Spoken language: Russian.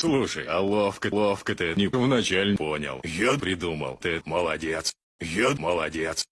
Слушай, а ловко, ловко ты не вначале понял. Я придумал. Ты молодец. Я молодец.